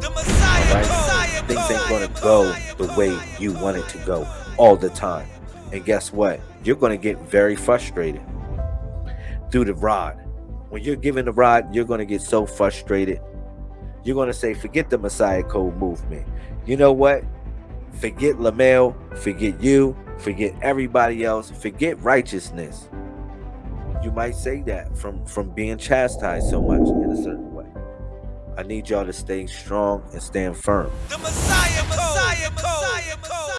Right? Things ain't gonna go the way you want it to go all the time. And guess what? You're gonna get very frustrated through the rod. When you're given the rod, you're gonna get so frustrated. You're gonna say, forget the Messiah Code movement. You know what? Forget Lamel, forget you, forget everybody else, forget righteousness. You might say that from from being chastised so much in a certain way. I need y'all to stay strong and stand firm.